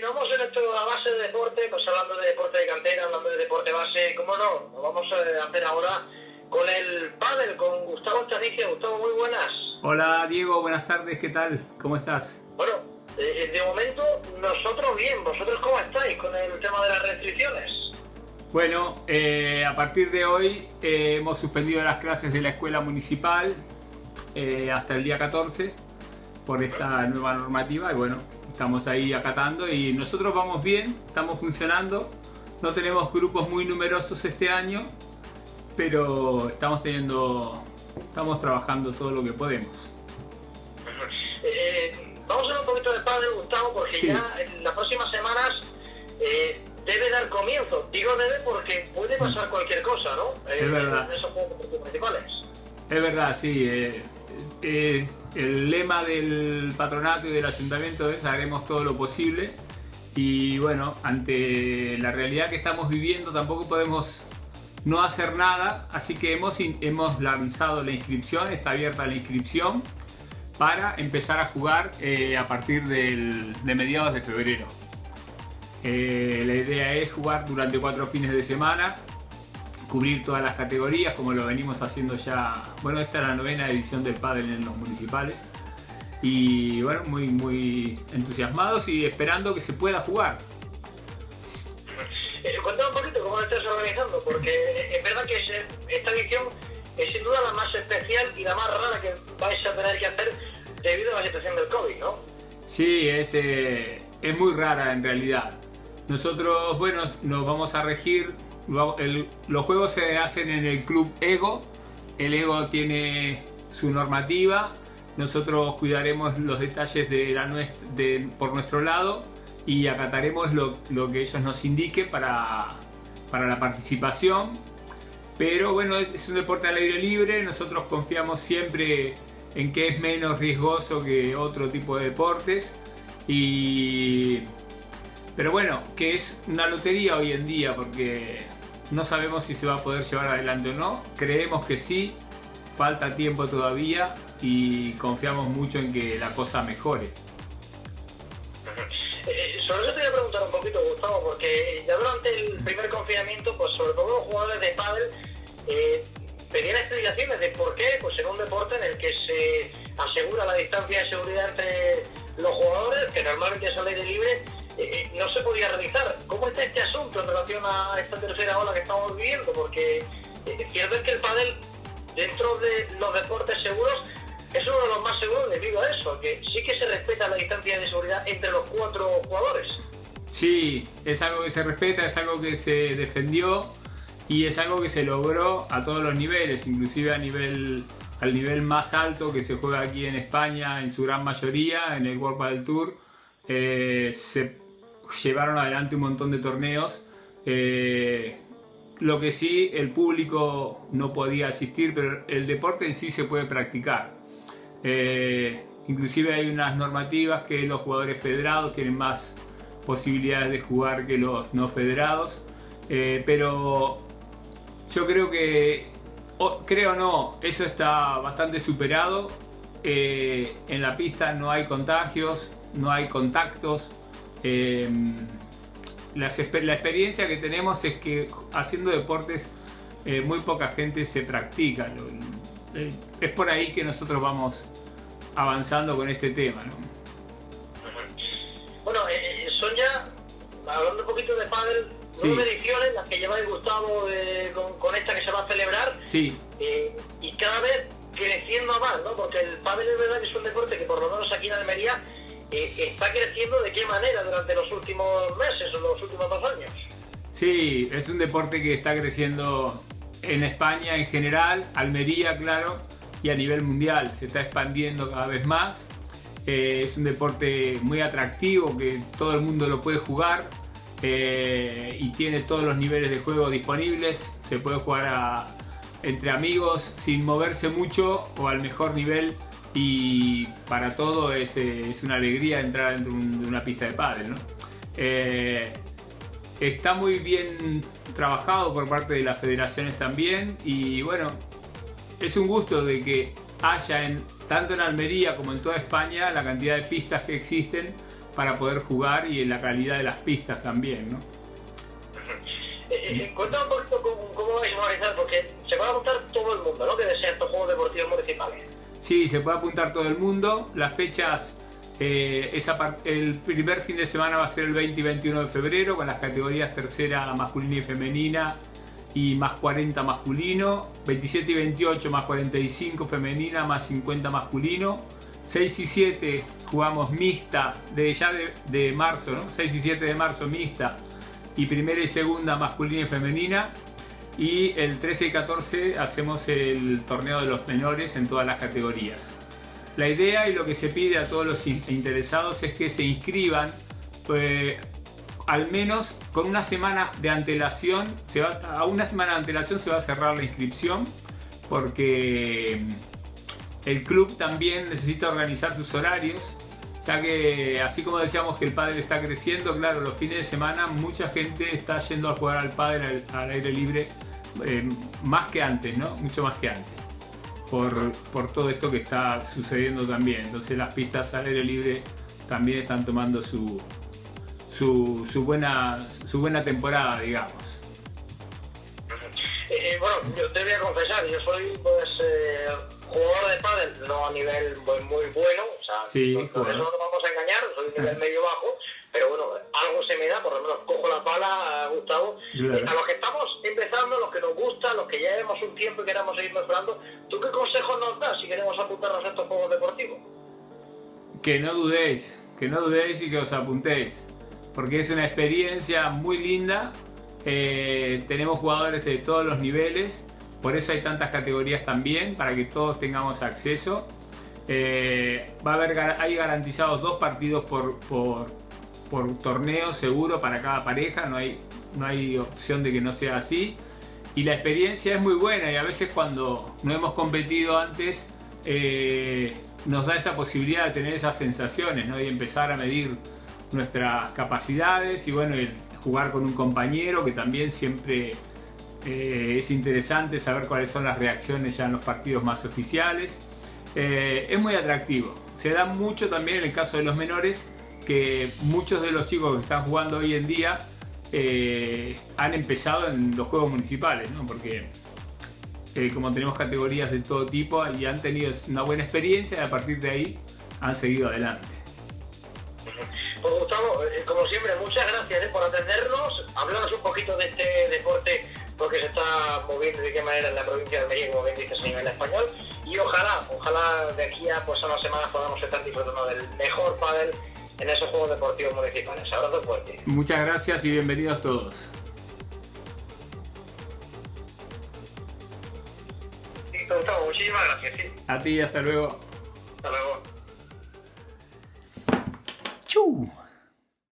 continuamos en esto a base de deporte, pues hablando de deporte de cantera, hablando de deporte base, ¿cómo no? Lo vamos a hacer ahora con el pádel, con Gustavo Estadicia. Gustavo, muy buenas. Hola Diego, buenas tardes, ¿qué tal? ¿Cómo estás? Bueno, eh, de momento nosotros bien, ¿vosotros cómo estáis con el tema de las restricciones? Bueno, eh, a partir de hoy eh, hemos suspendido las clases de la escuela municipal hasta el día 14 por esta nueva normativa y bueno, estamos ahí acatando y nosotros vamos bien, estamos funcionando, no tenemos grupos muy numerosos este año, pero estamos teniendo, estamos trabajando todo lo que podemos. Eh, vamos a hablar un poquito de padre Gustavo, porque ya en las próximas semanas eh, debe dar comienzo. Digo debe porque puede pasar cualquier cosa, ¿no? es verdad. esos principales. Es verdad, sí. El lema del patronato y del ayuntamiento es haremos todo lo posible y bueno, ante la realidad que estamos viviendo tampoco podemos no hacer nada, así que hemos, hemos lanzado la inscripción, está abierta la inscripción para empezar a jugar eh, a partir de mediados de febrero. Eh, la idea es jugar durante cuatro fines de semana cubrir todas las categorías como lo venimos haciendo ya, bueno esta es la novena edición del pádel en los municipales y bueno, muy muy entusiasmados y esperando que se pueda jugar. Eh, cuéntame un poquito cómo lo estás organizando, porque es verdad que esta edición es sin duda la más especial y la más rara que vais a tener que hacer debido a la situación del COVID, ¿no? Sí, es, eh, es muy rara en realidad. Nosotros, bueno, nos vamos a regir los juegos se hacen en el club Ego. El Ego tiene su normativa. Nosotros cuidaremos los detalles de la, por nuestro lado y acataremos lo, que ellos nos indiquen para, para la participación. Pero bueno, es, un deporte al aire libre. Nosotros confiamos siempre en que es menos riesgoso que otro tipo de deportes. Y pero bueno, que es una lotería hoy en día porque no sabemos si se va a poder llevar adelante o no. Creemos que sí, falta tiempo todavía y confiamos mucho en que la cosa mejore. Eh, sobre eso te voy a preguntar un poquito, Gustavo, porque ya durante el primer confinamiento, pues sobre todo los jugadores de pádel eh, pedían explicaciones de por qué, pues en un deporte en el que se asegura la distancia de seguridad entre los jugadores, que normalmente es al aire libre, eh, no se podía realizar. ¿Cómo está este asunto en relación a esta tercera ola que estamos viviendo? Porque eh, cierto es que el pádel, dentro de los deportes seguros, es uno de los más seguros debido a eso, que sí que se respeta la distancia de seguridad entre los cuatro jugadores. Sí, es algo que se respeta, es algo que se defendió y es algo que se logró a todos los niveles, inclusive a nivel al nivel más alto que se juega aquí en España en su gran mayoría, en el World Padel Tour, eh, se llevaron adelante un montón de torneos. Eh, lo que sí, el público no podía asistir, pero el deporte en sí se puede practicar. Eh, inclusive hay unas normativas que los jugadores federados tienen más posibilidades de jugar que los no federados. Eh, pero yo creo que, creo no, eso está bastante superado. en la pista no hay contagios, no hay contactos, Em, la, experiencia que tenemos es que haciendo deportes eh, muy poca gente se practica. Eh, es por ahí que nosotros vamos avanzando con este tema. Bueno, eh, son ya, hablando un poquito de pádel, nueve ediciones las que lleváis Gustavo con, con, esta que se va a celebrar. Sí. y cada vez creciendo más, ¿no? Porque el pádel es verdad que es un deporte que por lo menos aquí en Almería está creciendo de qué manera durante los últimos meses o los últimos dos años. Sí, es un deporte que está creciendo en España en general, Almería, claro, y a nivel mundial. Se está expandiendo cada vez más. Eh, es un deporte muy atractivo que todo el mundo lo puede jugar eh, y tiene todos los niveles de juego disponibles. Se puede jugar entre amigos sin moverse mucho o al mejor nivel y para todo es, eh, es una alegría entrar dentro de una pista de pádel. ¿no? Eh, está muy bien trabajado por parte de las federaciones también y bueno, es un gusto de que haya en, tanto en Almería como en toda España la cantidad de pistas que existen para poder jugar y en la calidad de las pistas también, ¿no? Eh, cuéntame un poquito cómo, cómo vais a organizar, porque se va a apuntar todo el mundo, ¿no? Que desea estos Juegos Deportivos Municipales. Sí, se puede apuntar todo el mundo. Las fechas, eh, el primer fin de semana va a ser el 20 y 21 de febrero con las categorías tercera masculina y femenina y más 40 masculino, 27 y 28 más 45 femenina, más 50 masculino, 6 y 7 jugamos mixta de ya de, marzo, ¿no? 6 y 7 de marzo mixta y primera y segunda masculina y femenina y el 13 y 14 hacemos el torneo de los menores en todas las categorías. La idea y lo que se pide a todos los interesados es que se inscriban pues, al menos con una semana de antelación, a una semana de antelación se va a cerrar la inscripción porque el club también necesita organizar sus horarios, ya que así como decíamos que el pádel está creciendo, claro, los fines de semana mucha gente está yendo a jugar al pádel al aire libre eh, más que antes, ¿no? Mucho más que antes. Por, por, todo esto que está sucediendo también. Entonces las pistas al aire libre también están tomando su, su, su buena, su buena temporada, digamos. Eh, bueno, yo te voy a confesar, yo soy pues eh, jugador de pádel, no a nivel muy, muy bueno, o sea, sí, no, no, nos vamos a engañar, soy de nivel medio bajo, pero bueno, algo se me da, por lo menos cojo la pala, Gustavo. Eh, a los que estamos empezando, los que nos gusta, los que ya llevamos un tiempo y queremos seguir mejorando, ¿tú qué consejos nos das si queremos apuntarnos a estos juegos deportivos? Que no dudéis, que no dudéis y que os apuntéis, porque es una experiencia muy linda. Eh, tenemos jugadores de todos los niveles, por eso hay tantas categorías también, para que todos tengamos acceso. Eh, va a haber, hay garantizados dos partidos por, por por torneo seguro para cada pareja, no hay, no hay opción de que no sea así. Y la experiencia es muy buena y a veces cuando no hemos competido antes eh, nos da esa posibilidad de tener esas sensaciones ¿no? y empezar a medir nuestras capacidades y bueno, jugar con un compañero que también siempre eh, es interesante saber cuáles son las reacciones ya en los partidos más oficiales. Eh, es muy atractivo. Se da mucho también en el caso de los menores que muchos de los chicos que están jugando hoy en día eh, han empezado en los juegos municipales, ¿no? porque eh, como tenemos categorías de todo tipo y han tenido una buena experiencia y a partir de ahí han seguido adelante. Pues Gustavo, eh, como siempre, muchas gracias por atendernos, hablarnos un poquito de este deporte porque se está moviendo de qué manera en la provincia de Medellín, como bien dices, a nivel español. Y ojalá, ojalá de aquí a, pues, a unas semanas podamos estar disfrutando del mejor pádel en esos Juegos Deportivos Municipales. Abrazo fuerte. Muchas gracias y bienvenidos todos. Listo, Gustavo, muchísimas gracias. ¿sí? A ti, hasta luego. Hasta luego. Chau.